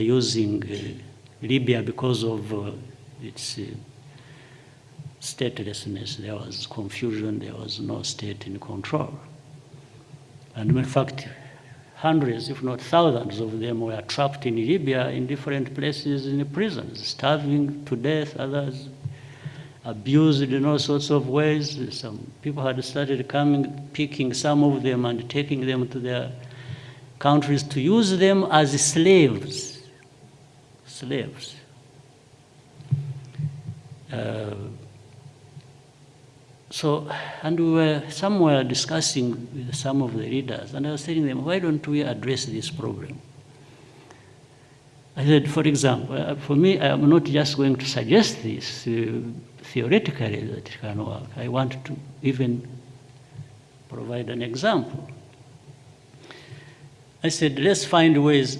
using uh, Libya because of uh, its uh, statelessness. There was confusion, there was no state in control. And in fact, hundreds, if not thousands of them were trapped in Libya in different places in prisons, starving to death, others abused in all sorts of ways. Some people had started coming, picking some of them and taking them to their countries to use them as slaves. Slaves. Uh, so, and we were somewhere discussing with some of the readers, and I was telling them, why don't we address this problem? I said, for example, uh, for me, I'm not just going to suggest this uh, theoretically that it can work. I want to even provide an example. I said, let's find ways